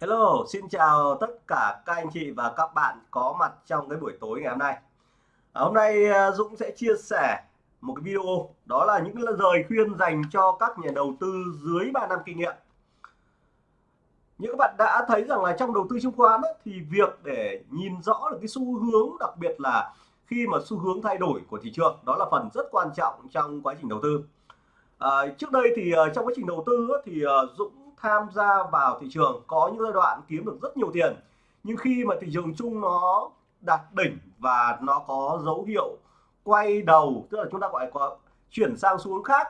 Hello, xin chào tất cả các anh chị và các bạn có mặt trong cái buổi tối ngày hôm nay. À, hôm nay à, Dũng sẽ chia sẻ một cái video đó là những lời khuyên dành cho các nhà đầu tư dưới 3 năm kinh nghiệm. Như các bạn đã thấy rằng là trong đầu tư chứng khoán ấy, thì việc để nhìn rõ được cái xu hướng đặc biệt là khi mà xu hướng thay đổi của thị trường đó là phần rất quan trọng trong quá trình đầu tư. À, trước đây thì à, trong quá trình đầu tư ấy, thì à, Dũng tham gia vào thị trường có những giai đoạn kiếm được rất nhiều tiền. Nhưng khi mà thị trường chung nó đạt đỉnh và nó có dấu hiệu quay đầu, tức là chúng ta gọi có chuyển sang xuống khác,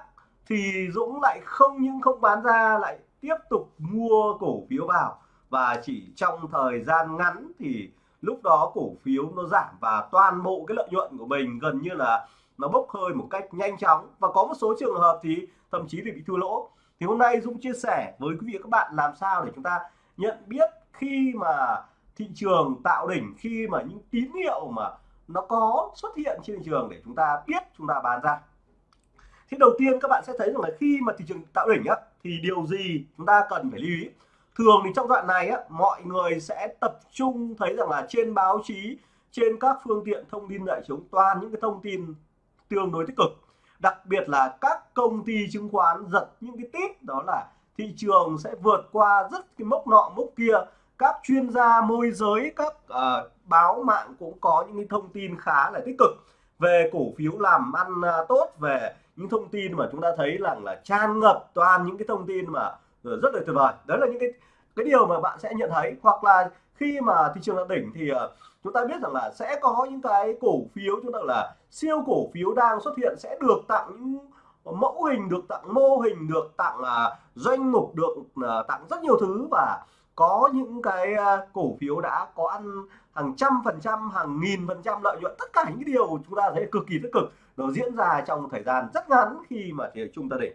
thì Dũng lại không những không bán ra, lại tiếp tục mua cổ phiếu vào. Và chỉ trong thời gian ngắn thì lúc đó cổ phiếu nó giảm và toàn bộ cái lợi nhuận của mình gần như là nó bốc hơi một cách nhanh chóng. Và có một số trường hợp thì thậm chí thì bị thua lỗ thì hôm nay Dũng chia sẻ với quý vị các bạn làm sao để chúng ta nhận biết khi mà thị trường tạo đỉnh, khi mà những tín hiệu mà nó có xuất hiện trên thị trường để chúng ta biết, chúng ta bán ra. Thì đầu tiên các bạn sẽ thấy rằng là khi mà thị trường tạo đỉnh á, thì điều gì chúng ta cần phải lưu ý? Thường thì trong đoạn này á, mọi người sẽ tập trung thấy rằng là trên báo chí, trên các phương tiện thông tin đại chúng, toàn những cái thông tin tương đối tích cực đặc biệt là các công ty chứng khoán giật những cái tít đó là thị trường sẽ vượt qua rất cái mốc nọ mốc kia. Các chuyên gia môi giới các uh, báo mạng cũng có những cái thông tin khá là tích cực về cổ phiếu làm ăn uh, tốt về những thông tin mà chúng ta thấy rằng là, là tràn ngập toàn những cái thông tin mà ờ, rất là tuyệt vời. Đấy là những cái cái điều mà bạn sẽ nhận thấy. Hoặc là khi mà thị trường đạt đỉnh thì uh, chúng ta biết rằng là sẽ có những cái cổ phiếu chúng ta là siêu cổ phiếu đang xuất hiện sẽ được tặng những mẫu hình được tặng mô hình được tặng uh, doanh mục được uh, tặng rất nhiều thứ. Và có những cái uh, cổ phiếu đã có ăn hàng trăm phần trăm hàng nghìn phần trăm lợi nhuận. Tất cả những điều chúng ta thấy cực kỳ tích cực nó diễn ra trong thời gian rất ngắn khi mà thị trường ta đỉnh.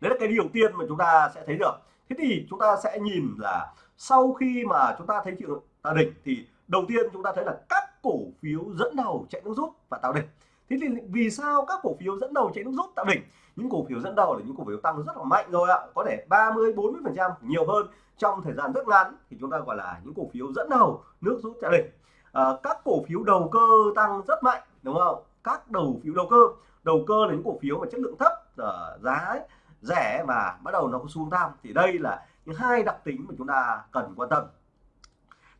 Đấy là cái điều tiên mà chúng ta sẽ thấy được. Thế thì chúng ta sẽ nhìn là sau khi mà chúng ta thấy thị trường ta đỉnh thì đầu tiên chúng ta thấy là các cổ phiếu dẫn đầu chạy nước rút và tạo đỉnh. Thế thì vì sao các cổ phiếu dẫn đầu chạy nước rút tạo đỉnh? Những cổ phiếu dẫn đầu là những cổ phiếu tăng rất là mạnh rồi ạ có thể 30 40 phần trăm nhiều hơn trong thời gian rất ngắn. Thì chúng ta gọi là những cổ phiếu dẫn đầu nước rút tạo đỉnh. À, các cổ phiếu đầu cơ tăng rất mạnh đúng không? Các đầu phiếu đầu cơ đầu cơ là những cổ phiếu mà chất lượng thấp à, giá rẻ và bắt đầu nó có xuống tăng thì đây là những hai đặc tính mà chúng ta cần quan tâm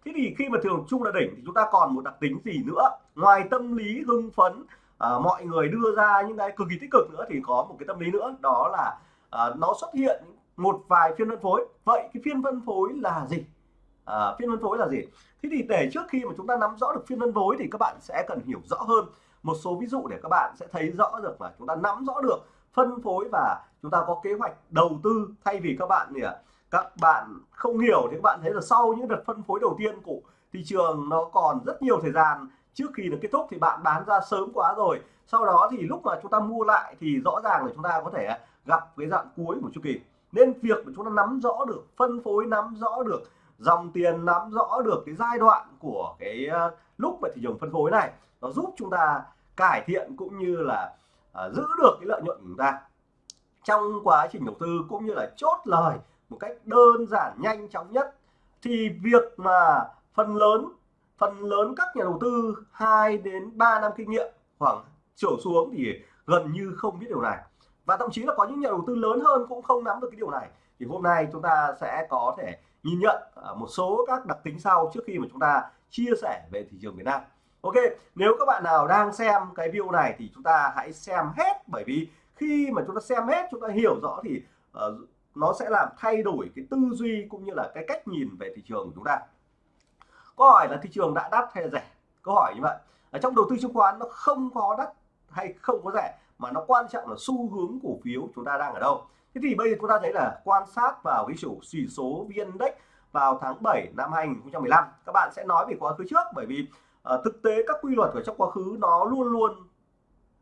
thế thì khi mà thường chung là đỉnh thì chúng ta còn một đặc tính gì nữa? Ngoài tâm lý hưng phấn à, mọi người đưa ra những cái cực kỳ tích cực nữa thì có một cái tâm lý nữa đó là à, nó xuất hiện một vài phiên phân phối. Vậy cái phiên phân phối là gì? À, phiên phân phối là gì? Thế thì để trước khi mà chúng ta nắm rõ được phiên phân phối thì các bạn sẽ cần hiểu rõ hơn. Một số ví dụ để các bạn sẽ thấy rõ được là chúng ta nắm rõ được phân phối và chúng ta có kế hoạch đầu tư thay vì các bạn thì à, các bạn không hiểu thì các bạn thấy là sau những đợt phân phối đầu tiên của thị trường nó còn rất nhiều thời gian. Trước khi nó kết thúc thì bạn bán ra sớm quá rồi. Sau đó thì lúc mà chúng ta mua lại thì rõ ràng là chúng ta có thể gặp cái dạng cuối của chu kỳ. Nên việc mà chúng ta nắm rõ được phân phối nắm rõ được dòng tiền nắm rõ được cái giai đoạn của cái ờ, lúc mà thị trường phân phối này nó giúp chúng ta cải thiện cũng như là uh, giữ được cái lợi nhuận của chúng ta. Trong quá trình đầu tư cũng như là chốt lời một cách đơn giản nhanh chóng nhất thì việc mà phần lớn phần lớn các nhà đầu tư 2 đến 3 năm kinh nghiệm khoảng trở xuống thì gần như không biết điều này. Và thậm chí là có những nhà đầu tư lớn hơn cũng không nắm được cái điều này. Thì hôm nay chúng ta sẽ có thể nhìn nhận à, một số các đặc tính sau trước khi mà chúng ta chia sẻ về thị trường Việt Nam. Ok nếu các bạn nào đang xem cái video này thì chúng ta hãy xem hết bởi vì khi mà chúng ta xem hết chúng ta hiểu rõ thì uh, nó sẽ làm thay đổi cái tư duy cũng như là cái cách nhìn về thị trường của chúng ta. Câu hỏi là thị trường đã đắt hay rẻ? Câu hỏi như vậy. Ở trong đầu tư chứng khoán nó không có đắt hay không có rẻ mà nó quan trọng là xu hướng cổ phiếu chúng ta đang ở đâu. Thế thì bây giờ chúng ta thấy là quan sát vào cái chủ chỉ số vn index vào tháng 7 năm 2015 các bạn sẽ nói về quá khứ trước bởi vì uh, thực tế các quy luật của trong quá khứ nó luôn luôn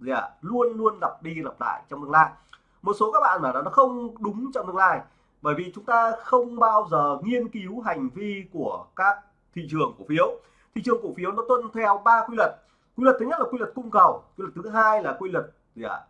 gì ạ? À, luôn luôn lặp đi lặp lại trong tương lai một số các bạn bảo là nó không đúng trong tương lai. Bởi vì chúng ta không bao giờ nghiên cứu hành vi của các thị trường cổ phiếu. Thị trường cổ phiếu nó tuân theo ba quy luật. Quy luật thứ nhất là quy luật cung cầu, quy luật thứ hai là quy luật gì ạ?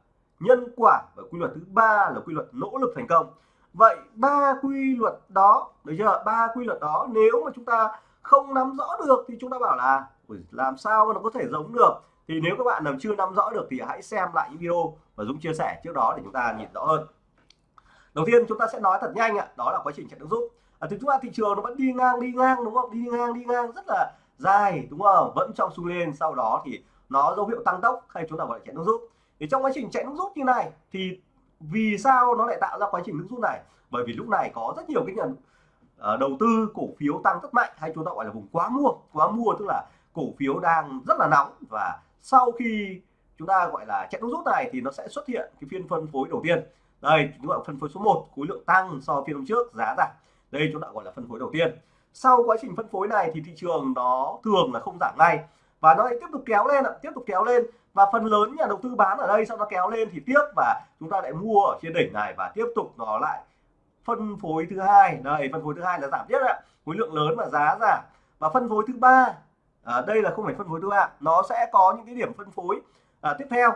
Nhân quả và quy luật thứ ba là quy luật nỗ lực thành công. Vậy ba quy luật đó, được chưa? Ba quy luật đó nếu mà chúng ta không nắm rõ được thì chúng ta bảo là làm sao mà nó có thể giống được? Thì nếu các bạn nào chưa nắm rõ được thì hãy xem lại những video mà Dũng chia sẻ trước đó để chúng ta nhìn rõ hơn. Đầu tiên chúng ta sẽ nói thật nhanh ạ đó là quá trình chạy nước rút à, thì chúng ta thị trường nó vẫn đi ngang đi ngang đúng không? Đi ngang đi ngang rất là dài đúng không? Vẫn trong xu lên sau đó thì nó dấu hiệu tăng tốc hay chúng ta gọi là chạy nước rút thì trong quá trình chạy nước rút như này thì vì sao nó lại tạo ra quá trình nước rút này? Bởi vì lúc này có rất nhiều cái nhận à, đầu tư cổ phiếu tăng rất mạnh hay chúng ta gọi là vùng quá mua. Quá mua tức là cổ phiếu đang rất là nóng và sau khi chúng ta, gọi là chạy nước rút này thì nó sẽ xuất hiện cái phiên phân phối đầu tiên. Đây, chúng ta phân phối số 1 khối lượng tăng so phiên hôm trước, giá giảm. Đây, chúng ta gọi là phân phối đầu tiên. Sau quá trình phân phối này thì thị trường nó thường là không giảm ngay. Và nó lại tiếp tục kéo lên tiếp tục kéo lên. Và phần lớn nhà đầu tư bán ở đây sau nó kéo lên thì tiếp và chúng ta lại mua ở trên đỉnh này và tiếp tục nó lại phân phối thứ hai. Đây, phân phối thứ hai là giảm tiếp ạ. Khối lượng lớn và giá giảm. Và phân phối thứ ba à, đây là không phải phân phối thứ ba nó sẽ có những cái điểm phân phối. À, tiếp theo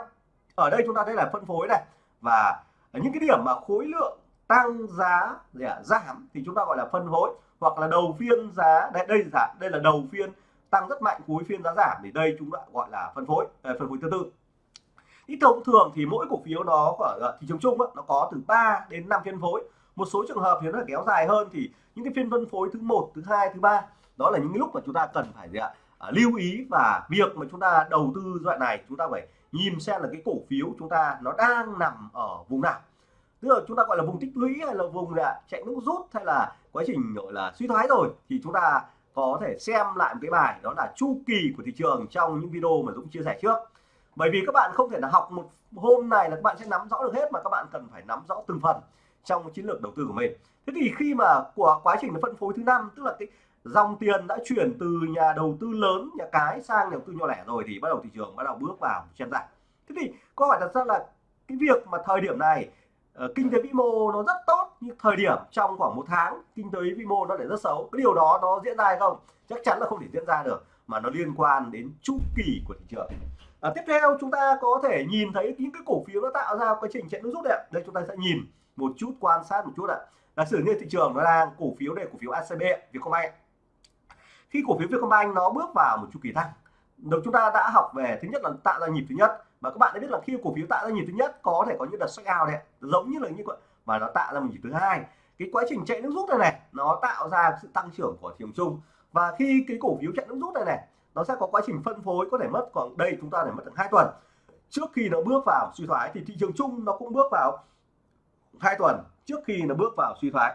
ở đây chúng ta thấy là phân phối này. Và những cái điểm mà khối lượng tăng giá gì à, giảm thì chúng ta gọi là phân phối hoặc là đầu phiên giá. Đây đây là đây là đầu phiên tăng rất mạnh cuối phiên giá giảm thì đây chúng ta gọi là phân phối à, phân phối thứ tư. Ít thông thường thì mỗi cổ phiếu nó ở à, thị trường chung đó, nó có từ 3 đến 5 phiên phối. Một số trường hợp thì nó kéo dài hơn thì những cái phiên phân phối thứ một thứ hai thứ ba đó là những lúc mà chúng ta cần phải gì ạ à, lưu ý và việc mà chúng ta đầu tư đoạn này chúng ta phải nhìn xem là cái cổ phiếu chúng ta nó đang nằm ở vùng nào. Tức là chúng ta gọi là vùng tích lũy hay là vùng là chạy nước rút hay là quá trình gọi là suy thoái rồi thì chúng ta có thể xem lại một cái bài đó là chu kỳ của thị trường trong những video mà Dũng chia sẻ trước. Bởi vì các bạn không thể là học một hôm này là các bạn sẽ nắm rõ được hết mà các bạn cần phải nắm rõ từng phần trong chiến lược đầu tư của mình. Thế thì khi mà của quá trình phân phối thứ năm tức là cái dòng tiền đã chuyển từ nhà đầu tư lớn nhà cái sang nhà đầu tư nhỏ lẻ rồi thì bắt đầu thị trường bắt đầu bước vào chen giảm. Thế thì câu hỏi đặt ra là cái việc mà thời điểm này uh, kinh tế vĩ mô nó rất tốt nhưng thời điểm trong khoảng một tháng kinh tế vĩ mô nó lại rất xấu cái điều đó nó diễn ra hay không? Chắc chắn là không thể diễn ra được mà nó liên quan đến chu kỳ của thị trường. À, tiếp theo chúng ta có thể nhìn thấy những cái cổ phiếu nó tạo ra quá trình chạy nước rút đấy đây chúng ta sẽ nhìn một chút quan sát một chút ạ. Giả sử như thị trường nó đang cổ phiếu này cổ phiếu ACB Vietcombank khi cổ phiếu Vietcombank nó bước vào một chu kỳ tăng được chúng ta đã học về thứ nhất là tạo ra nhịp thứ nhất. Và các bạn đã biết là khi cổ phiếu tạo ra nhịp thứ nhất có thể có những đợt sách ao đấy giống như là như vậy và nó tạo ra một nhịp thứ hai. Cái quá trình chạy nước rút này này, nó tạo ra sự tăng trưởng của thị trường chung. Và khi cái cổ phiếu chạy nước rút này này, nó sẽ có quá trình phân phối có thể mất khoảng, đây chúng ta để mất được hai tuần. Trước khi nó bước vào suy thoái thì thị trường chung nó cũng bước vào hai tuần, trước khi nó bước vào suy thoái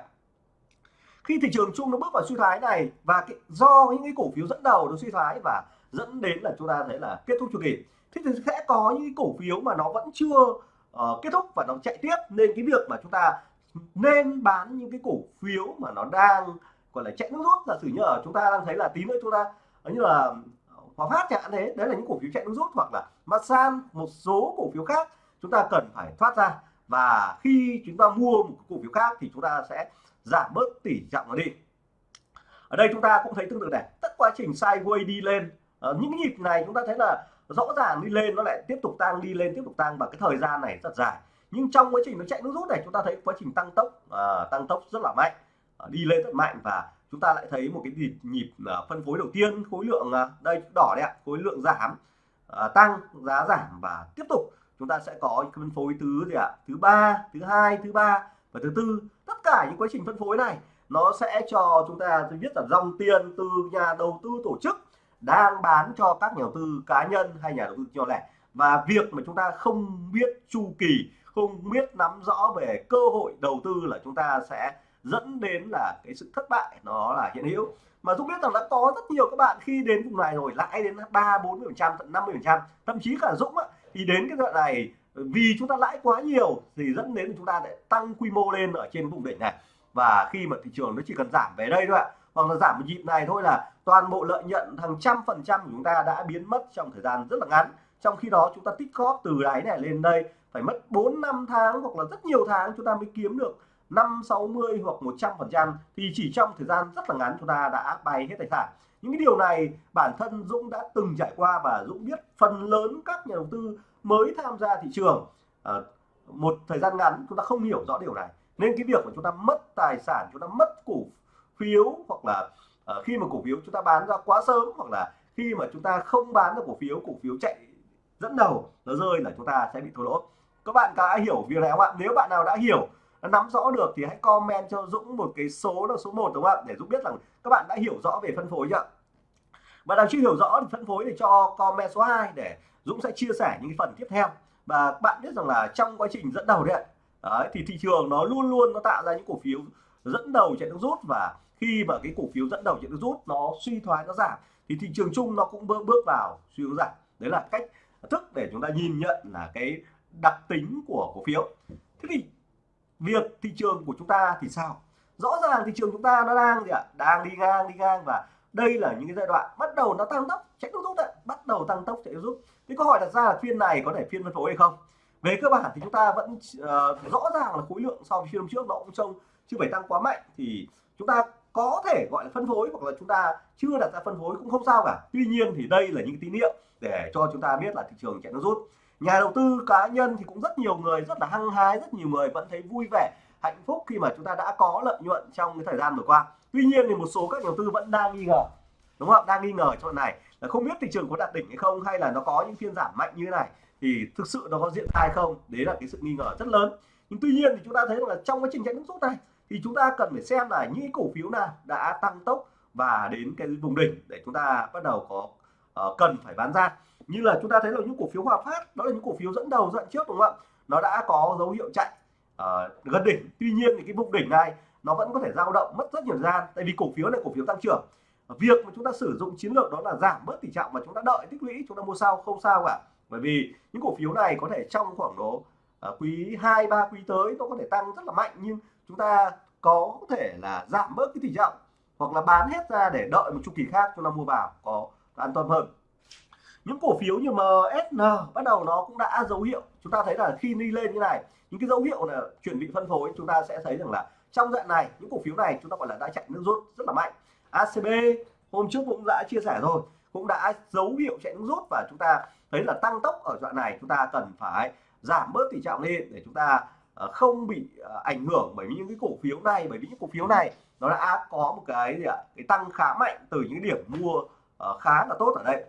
khi thị trường chung nó bước vào suy thoái này và cái, do những cái cổ phiếu dẫn đầu nó suy thoái và dẫn đến là chúng ta thấy là kết thúc chu kỳ thế thì sẽ có những cổ phiếu mà nó vẫn chưa uh, kết thúc và nó chạy tiếp. Nên cái việc mà chúng ta nên bán những cái cổ phiếu mà nó đang gọi là chạy nước rút giả sử như ở chúng ta đang thấy là tí nữa chúng ta ờ, như là ờ, Hòa Phát chẳng hạn thế đấy là những cổ phiếu chạy nước rút hoặc là Masan một số cổ phiếu khác chúng ta cần phải thoát ra. Và khi chúng ta mua một cổ phiếu khác thì chúng ta sẽ giảm bớt tỷ trọng nó đi. Ở đây chúng ta cũng thấy tương tự này. Tất quá trình sideways đi lên ở những nhịp này chúng ta thấy là rõ ràng đi lên nó lại tiếp tục tăng đi lên tiếp tục tăng và cái thời gian này rất dài. Nhưng trong quá trình nó chạy nước rút này chúng ta thấy quá trình tăng tốc à, tăng tốc rất là mạnh. À, đi lên rất mạnh và chúng ta lại thấy một cái nhịp nhịp à, phân phối đầu tiên khối lượng à, đây đỏ đấy ạ khối lượng giảm à, tăng giá giảm và tiếp tục chúng ta sẽ có phân phối thứ gì ạ? Thứ ba thứ hai thứ ba và thứ tư tất cả những quá trình phân phối này nó sẽ cho chúng ta thứ biết là dòng tiền từ nhà đầu tư tổ chức đang bán cho các nhà đầu tư cá nhân hay nhà đầu tư nhỏ lẻ. Và việc mà chúng ta không biết chu kỳ không biết nắm rõ về cơ hội đầu tư là chúng ta sẽ dẫn đến là cái sự thất bại nó là hiện hữu. Mà Dũng biết rằng đã có rất nhiều các bạn khi đến vùng này rồi lãi đến ba bốn mươi phần trăm tận năm mươi phần trăm. Thậm chí cả Dũng á, thì đến cái đoạn này vì chúng ta lãi quá nhiều thì dẫn đến chúng ta lại tăng quy mô lên ở trên vùng đỉnh này. Và khi mà thị trường nó chỉ cần giảm về đây thôi ạ, hoặc là giảm một nhịp này thôi là toàn bộ lợi nhuận hàng trăm phần trăm của chúng ta đã biến mất trong thời gian rất là ngắn. Trong khi đó chúng ta tích góp từ đáy này lên đây, phải mất 4 năm tháng hoặc là rất nhiều tháng chúng ta mới kiếm được 5 60 hoặc 100 phần trăm thì chỉ trong thời gian rất là ngắn chúng ta đã bay hết tài sản những cái điều này bản thân Dũng đã từng trải qua và Dũng biết phần lớn các nhà đầu tư mới tham gia thị trường. À, một thời gian ngắn chúng ta không hiểu rõ điều này. Nên cái việc mà chúng ta mất tài sản chúng ta mất cổ phiếu hoặc là à, khi mà cổ phiếu chúng ta bán ra quá sớm hoặc là khi mà chúng ta không bán được cổ phiếu cổ phiếu chạy dẫn đầu nó rơi là chúng ta sẽ bị thua lỗ. Các bạn đã hiểu việc này không ạ? Nếu bạn nào đã hiểu nắm rõ được thì hãy comment cho Dũng một cái số là số 1 đúng không ạ? Để Dũng biết rằng các bạn đã hiểu rõ về phân phối chưa? Bạn nào chưa hiểu rõ thì phân phối thì cho comment số 2 để Dũng sẽ chia sẻ những cái phần tiếp theo. Và bạn biết rằng là trong quá trình dẫn đầu đấy, đấy thì thị trường nó luôn luôn nó tạo ra những cổ phiếu dẫn đầu chạy nước rút. Và khi mà cái cổ phiếu dẫn đầu chạy nước rút nó suy thoái nó giảm thì thị trường chung nó cũng bước bước vào suy hướng giảm. Đấy là cách thức để chúng ta nhìn nhận là cái đặc tính của cổ phiếu. Thế thì việc thị trường của chúng ta thì sao? Rõ ràng thị trường chúng ta nó đang gì ạ? Đang đi ngang đi ngang và đây là những cái giai đoạn bắt đầu nó tăng tốc chạy nước rút đấy bắt đầu tăng tốc chạy nước rút. Thì câu hỏi đặt ra là phiên này có thể phiên phân phối hay không? Về cơ bản thì chúng ta vẫn uh, rõ ràng là khối lượng so với phiên hôm trước nó cũng trông chưa phải tăng quá mạnh. Thì chúng ta có thể gọi là phân phối hoặc là chúng ta chưa đặt ra phân phối cũng không sao cả. Tuy nhiên thì đây là những tín hiệu để cho chúng ta biết là thị trường chạy nước rút nhà đầu tư cá nhân thì cũng rất nhiều người rất là hăng hái rất nhiều người vẫn thấy vui vẻ hạnh phúc khi mà chúng ta đã có lợi nhuận trong cái thời gian vừa qua. Tuy nhiên thì một số các nhà đầu tư vẫn đang nghi ngờ đúng không? Đang nghi ngờ chỗ này là không biết thị trường có đạt đỉnh hay không hay là nó có những phiên giảm mạnh như thế này thì thực sự nó có diễn ra không? Đấy là cái sự nghi ngờ rất lớn. Nhưng tuy nhiên thì chúng ta thấy là trong cái trình chạy nước rút này thì chúng ta cần phải xem là những cổ phiếu nào đã tăng tốc và đến cái vùng đỉnh để chúng ta bắt đầu có uh, cần phải bán ra như là chúng ta thấy là những cổ phiếu Hòa Phát đó là những cổ phiếu dẫn đầu dẫn trước đúng không ạ? Nó đã có dấu hiệu chạy uh, gần đỉnh. Tuy nhiên thì cái vùng đỉnh này nó vẫn có thể dao động mất rất nhiều gian. Tại vì cổ phiếu này cổ phiếu tăng trưởng. Việc mà chúng ta sử dụng chiến lược đó là giảm bớt tỷ trọng và chúng ta đợi tích lũy chúng ta mua sau không sao cả. Bởi vì những cổ phiếu này có thể trong khoảng độ uh, quý 2 3 quý tới nó có thể tăng rất là mạnh nhưng chúng ta có thể là giảm bớt cái tỷ trọng hoặc là bán hết ra để đợi một chu kỳ khác chúng ta mua vào có an toàn hơn những cổ phiếu như MSN bắt đầu nó cũng đã dấu hiệu. Chúng ta thấy là khi đi lên như này, những cái dấu hiệu là chuẩn bị phân phối, chúng ta sẽ thấy rằng là trong đoạn này, những cổ phiếu này chúng ta gọi là đã chạy nước rút rất là mạnh. ACB hôm trước cũng đã chia sẻ rồi, cũng đã dấu hiệu chạy nước rút và chúng ta thấy là tăng tốc ở đoạn này, chúng ta cần phải giảm bớt tỷ trọng lên để chúng ta ờ, không bị ờ, ảnh hưởng bởi những cái cổ phiếu này, bởi vì những cổ phiếu này nó đã có một cái gì ạ? Cái tăng khá mạnh từ những điểm mua ờ, khá là tốt ở đây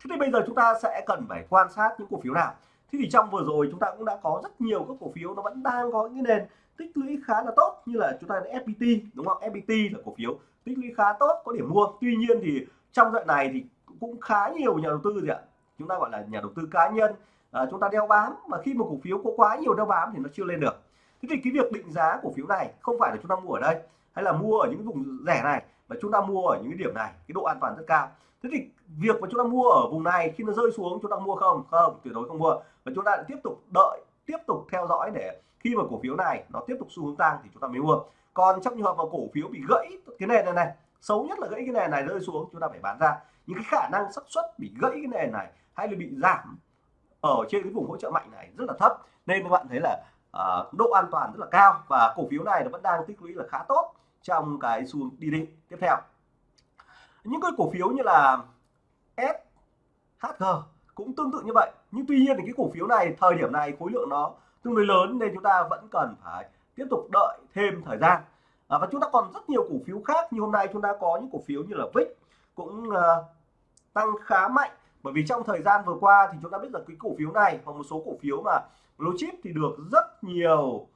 thế thì bây giờ chúng ta sẽ cần phải quan sát những cổ phiếu nào. Thế thì trong vừa rồi chúng ta cũng đã có rất nhiều các cổ phiếu nó vẫn đang có những nền tích lũy khá là tốt như là chúng ta FPT đúng không? FPT là cổ phiếu tích lũy khá tốt có điểm mua. Tuy nhiên thì trong đoạn này thì cũng khá nhiều nhà đầu tư gì ạ? Chúng ta gọi là nhà đầu tư cá nhân. À, chúng ta đeo bám mà khi một cổ phiếu có quá nhiều đeo bám thì nó chưa lên được. Thế thì cái việc định giá cổ phiếu này không phải là chúng ta mua ở đây hay là mua ở những vùng rẻ này mà chúng ta mua ở những cái điểm này cái độ an toàn rất cao. Thế thì việc mà chúng ta mua ở vùng này khi nó rơi xuống chúng ta mua không? Không tuyệt đối không mua. Và chúng ta lại tiếp tục đợi tiếp tục theo dõi để khi mà cổ phiếu này nó tiếp tục xu hướng tăng thì chúng ta mới mua. Còn trong trường hợp mà cổ phiếu bị gãy cái nền này này xấu nhất là gãy cái nền này rơi xuống chúng ta phải bán ra. Những cái khả năng xác suất bị gãy cái nền này hay là bị giảm ở trên cái vùng hỗ trợ mạnh này rất là thấp. Nên các bạn thấy là uh, độ an toàn rất là cao và cổ phiếu này nó vẫn đang tích lũy là khá tốt trong cái xu hướng đi định tiếp theo. Những cái cổ phiếu như là SHG cũng tương tự như vậy. Nhưng tuy nhiên thì cái cổ phiếu này thời điểm này khối lượng nó tương đối lớn nên chúng ta vẫn cần phải tiếp tục đợi thêm thời gian. À, và chúng ta còn rất nhiều cổ phiếu khác như hôm nay chúng ta có những cổ phiếu như là VIX cũng uh, tăng khá mạnh. Bởi vì trong thời gian vừa qua thì chúng ta biết là cái cổ phiếu này hoặc một số cổ phiếu mà blue chip thì được rất nhiều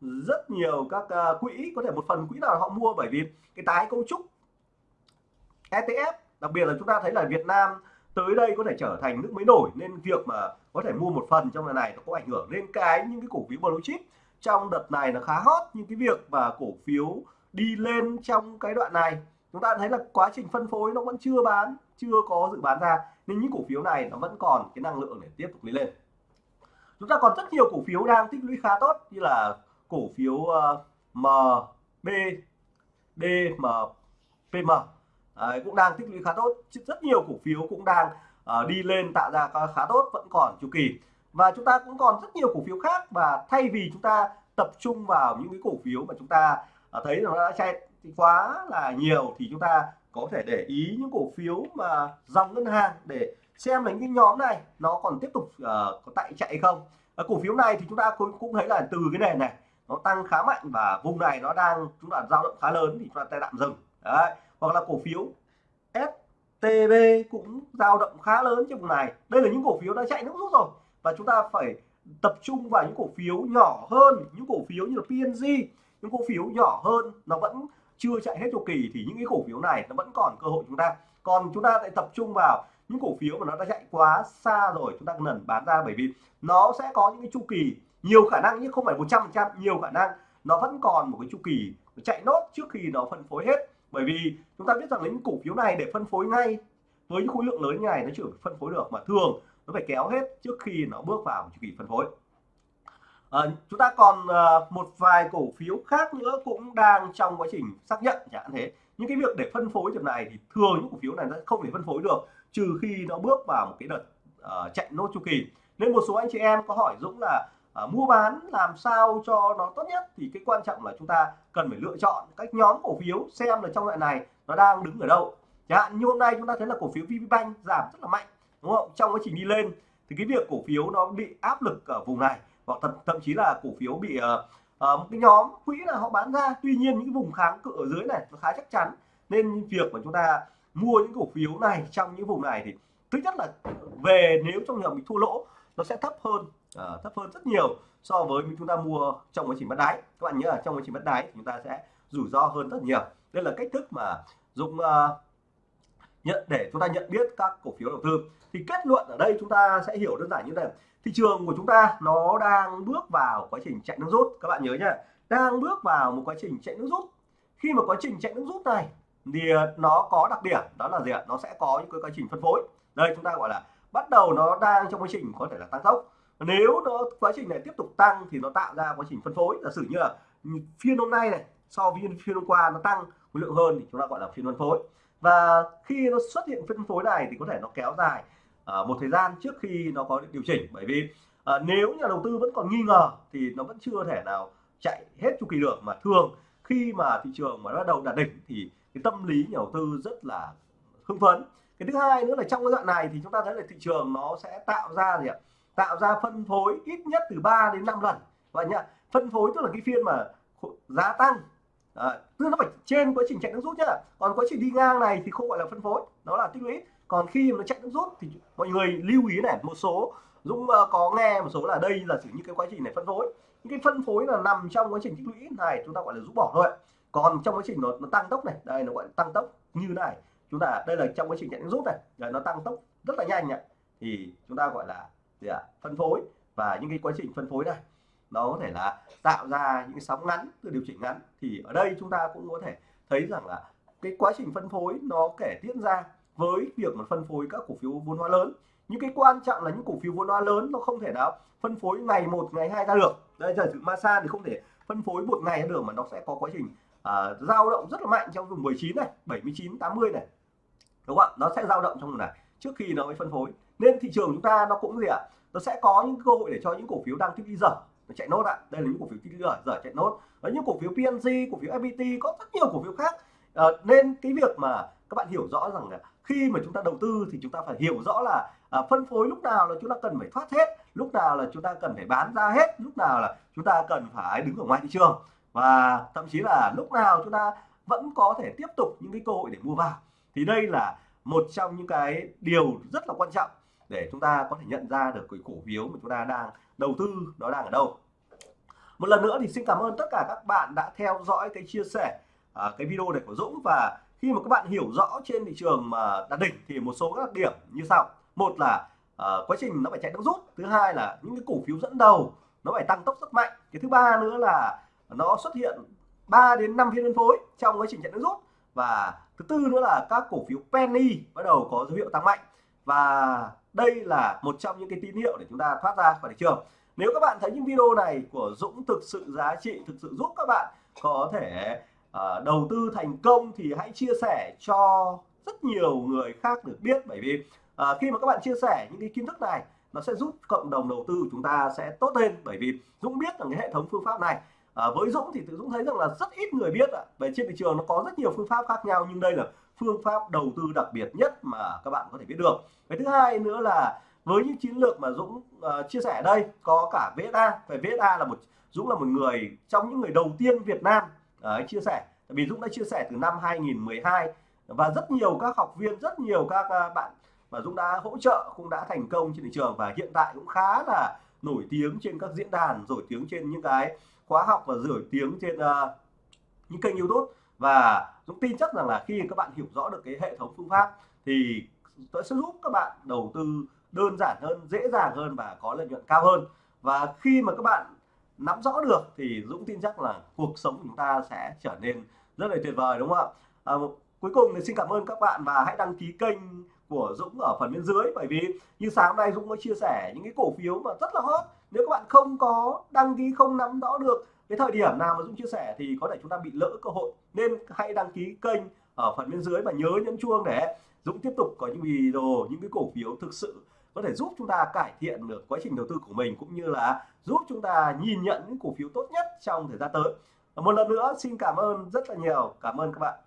rất nhiều các uh, quỹ có thể một phần quỹ nào họ mua bởi vì cái tái cấu trúc ETF đặc biệt là chúng ta thấy là Việt Nam tới đây có thể trở thành nước mới nổi nên việc mà có thể mua một phần trong lần này nó có ảnh hưởng lên cái những cái cổ phiếu blue chip. Trong đợt này là khá hot nhưng cái việc mà cổ phiếu đi lên trong cái đoạn này. Chúng ta thấy là quá trình phân phối nó vẫn chưa bán chưa có dự bán ra nên những cổ phiếu này nó vẫn còn cái năng lượng để tiếp tục đi lên. Chúng ta còn rất nhiều cổ phiếu đang tích lũy khá tốt như là cổ phiếu ờ, uh, MB DMPM Đấy, cũng đang tích lũy khá tốt. Rất nhiều cổ phiếu cũng đang uh, đi lên tạo ra khá tốt vẫn còn chu kỳ. Và chúng ta cũng còn rất nhiều cổ phiếu khác và thay vì chúng ta tập trung vào những cái cổ phiếu mà chúng ta uh, thấy nó đã chạy quá là nhiều thì chúng ta có thể để ý những cổ phiếu mà dòng ngân hàng để xem là những cái nhóm này nó còn tiếp tục uh, có tại chạy không. Uh, cổ phiếu này thì chúng ta cũng, cũng thấy là từ cái nền này nó tăng khá mạnh và vùng này nó đang chúng ta dao động khá lớn thì chúng ta tạm dừng. Đấy hoặc là cổ phiếu. STB cũng dao động khá lớn trong vùng này. Đây là những cổ phiếu đã chạy nước rút rồi. Và chúng ta phải tập trung vào những cổ phiếu nhỏ hơn. Những cổ phiếu như là PNG những cổ phiếu nhỏ hơn, nó vẫn chưa chạy hết chu kỳ thì những cái cổ phiếu này nó vẫn còn cơ hội chúng ta. Còn chúng ta lại tập trung vào những cổ phiếu mà nó đã chạy quá xa rồi, chúng ta cần bán ra bởi vì nó sẽ có những cái chu kỳ nhiều khả năng nhưng không phải 100 trăm, nhiều khả năng nó vẫn còn một cái chu kỳ chạy nốt trước khi nó phân phối hết bởi vì chúng ta biết rằng những cổ phiếu này để phân phối ngay với những khối lượng lớn như này nó chưa phân phối được mà thường nó phải kéo hết trước khi nó bước vào chu kỳ phân phối. À, chúng ta còn à, một vài cổ phiếu khác nữa cũng đang trong quá trình xác nhận chẳng hạn thế. Những cái việc để phân phối điểm này thì thường những cổ phiếu này nó không thể phân phối được trừ khi nó bước vào một cái đợt uh, chạy nốt chu kỳ. Nên một số anh chị em có hỏi Dũng là à, mua bán làm sao cho nó tốt nhất. Thì cái quan trọng là chúng ta cần phải lựa chọn các nhóm cổ phiếu xem là trong loại này nó đang đứng ở đâu. Chẳng hạn như hôm nay chúng ta thấy là cổ phiếu VPBank giảm rất là mạnh đúng không? Trong quá trình đi lên thì cái việc cổ phiếu nó bị áp lực ở vùng này hoặc thậm, thậm chí là cổ phiếu bị uh, uh, một cái nhóm quỹ là họ bán ra. Tuy nhiên những vùng kháng cự ở dưới này nó khá chắc chắn. Nên việc mà chúng ta mua những cổ phiếu này trong những vùng này thì thứ nhất là về nếu trong trường bị thua lỗ nó sẽ thấp hơn uh, thấp hơn rất nhiều so với chúng ta mua trong quá trình bắt đáy. Các bạn nhớ là trong quá trình bắt đáy chúng ta sẽ rủi ro hơn rất nhiều. Đây là cách thức mà dùng uh, ờ, nhận để chúng ta nhận biết các cổ phiếu đầu tư. Thì kết luận ở đây chúng ta sẽ hiểu đơn giản như thế này. Thị trường của chúng ta nó đang bước vào quá trình chạy nước rút. Các bạn nhớ nhá đang bước vào một quá trình chạy nước rút. Khi mà quá trình chạy nước rút này thì ờ, nó có đặc điểm đó là gì ạ? Nó sẽ có những cái quá trình phân phối. Đây chúng ta gọi là bắt đầu nó đang trong quá trình có thể là tăng tốc nếu nó quá trình này tiếp tục tăng thì nó tạo ra quá trình phân phối. Giả sử như là phiên hôm nay này so với phiên hôm qua nó tăng khối lượng hơn thì chúng ta gọi là phiên phân phối. Và khi nó xuất hiện phân phối này thì có thể nó kéo dài uh, một thời gian trước khi nó có điều chỉnh. Bởi vì uh, nếu nhà đầu tư vẫn còn nghi ngờ thì nó vẫn chưa thể nào chạy hết chu kỳ được. Mà thường khi mà thị trường mà bắt đầu đạt đỉnh thì cái tâm lý nhà đầu tư rất là hưng phấn. Cái thứ hai nữa là trong cái đoạn này thì chúng ta thấy là thị trường nó sẽ tạo ra gì ạ? Tạo ra phân phối ít nhất từ 3 đến 5 lần. Vậy nhá phân phối tức là cái phiên mà giá tăng. À, tức nó phải trên quá trình chạy nước rút nhá. Còn quá trình đi ngang này thì không gọi là phân phối nó là tích lũy. Còn khi mà nó chạy nước rút thì mọi người lưu ý này một số Dũng ờ, có nghe một số là đây là chỉ như cái quá trình này phân phối. Những cái phân phối là nằm trong quá trình tích lũy này chúng ta gọi là rút bỏ thôi còn trong quá trình nó, nó tăng tốc này đây nó gọi là tăng tốc như này. Chúng ta đây là trong quá trình chạy nước rút này. Rồi nó tăng tốc rất là nhanh này thì chúng ta gọi là gì ạ? Phân phối. Và những cái quá trình phân phối này nó có thể là tạo ra những cái sóng ngắn từ điều chỉnh ngắn. Thì ở đây chúng ta cũng có thể thấy rằng là cái quá trình phân phối nó kể diễn ra với việc mà phân phối các cổ phiếu vốn hóa lớn. Những cái quan trọng là những cổ phiếu vốn hóa lớn nó không thể nào phân phối ngày một ngày hai ra được. Đây giờ sự Masan thì không thể phân phối một ngày được mà nó sẽ có quá trình uh, dao động rất là mạnh trong vùng 19 này 79 80 này. Đúng không ạ? Nó sẽ dao động trong vùng này trước khi nó mới phân phối nên thị trường chúng ta nó cũng gì ạ? Nó sẽ có những cơ hội để cho những cổ phiếu đang tích đi dở nó chạy nốt ạ. Đây là những cổ phiếu tích dở dở chạy nốt. Và những cổ phiếu PNG cổ phiếu FPT có rất nhiều cổ phiếu khác. À, nên cái việc mà các bạn hiểu rõ rằng là khi mà chúng ta đầu tư thì chúng ta phải hiểu rõ là à, phân phối lúc nào là chúng ta cần phải thoát hết lúc nào là chúng ta cần phải bán ra hết lúc nào là chúng ta cần phải đứng ở ngoài thị trường. Và thậm chí là lúc nào chúng ta vẫn có thể tiếp tục những cái cơ hội để mua vào. Thì đây là một trong những cái điều rất là quan trọng để chúng ta có thể nhận ra được cái cổ phiếu mà chúng ta đang đầu tư nó đang ở đâu. Một lần nữa thì xin cảm ơn tất cả các bạn đã theo dõi cái chia sẻ à, cái video này của Dũng. Và khi mà các bạn hiểu rõ trên thị trường mà đạt đỉnh thì một số các điểm như sau. Một là à, quá trình nó phải chạy nước rút. Thứ hai là những cái cổ phiếu dẫn đầu nó phải tăng tốc rất mạnh. Cái thứ ba nữa là nó xuất hiện 3 đến 5 phiên phân phối trong quá trình chạy nước rút. Và thứ tư nữa là các cổ phiếu penny bắt đầu có dấu hiệu tăng mạnh. Và đây là một trong những cái tín hiệu để chúng ta thoát ra khỏi thị trường. Nếu các bạn thấy những video này của Dũng thực sự giá trị thực sự giúp các bạn có thể uh, đầu tư thành công thì hãy chia sẻ cho rất nhiều người khác được biết. Bởi vì uh, khi mà các bạn chia sẻ những cái kiến thức này nó sẽ giúp cộng đồng đầu tư của chúng ta sẽ tốt lên. Bởi vì Dũng biết rằng cái hệ thống phương pháp này à, với Dũng thì Dũng thấy rằng là rất ít người biết ạ. Về trên thị trường nó có rất nhiều phương pháp khác nhau nhưng đây là phương pháp đầu tư đặc biệt nhất mà các bạn có thể biết được. Cái thứ hai nữa là với những chiến lược mà Dũng uh, chia sẻ đây có cả VSA về VSA là một Dũng là một người trong những người đầu tiên Việt Nam uh, chia sẻ. Tại vì Dũng đã chia sẻ từ năm 2012 và rất nhiều các học viên rất nhiều các uh, bạn mà Dũng đã hỗ trợ cũng đã thành công trên thị trường và hiện tại cũng khá là nổi tiếng trên các diễn đàn nổi tiếng trên những cái khóa học và nổi tiếng trên uh, những kênh YouTube và Dũng tin chắc rằng là khi các bạn hiểu rõ được cái hệ thống phương pháp thì sẽ giúp các bạn đầu tư đơn giản hơn dễ dàng hơn và có lợi nhuận cao hơn. Và khi mà các bạn nắm rõ được thì Dũng tin chắc là cuộc sống của chúng ta sẽ trở nên rất là tuyệt vời đúng không ạ? À, cuối cùng thì xin cảm ơn các bạn và hãy đăng ký kênh của Dũng ở phần bên dưới. Bởi vì như sáng hôm nay Dũng có chia sẻ những cái cổ phiếu mà rất là hot. Nếu các bạn không có đăng ký không nắm rõ được cái thời điểm nào mà Dũng chia sẻ thì có thể chúng ta bị lỡ cơ hội. Nên hãy đăng ký kênh ở phần bên dưới và nhớ nhấn chuông để Dũng tiếp tục có những video, những cái cổ phiếu thực sự có thể giúp chúng ta cải thiện được quá trình đầu tư của mình cũng như là giúp chúng ta nhìn nhận những cổ phiếu tốt nhất trong thời gian tới. Một lần nữa, xin cảm ơn rất là nhiều. Cảm ơn các bạn.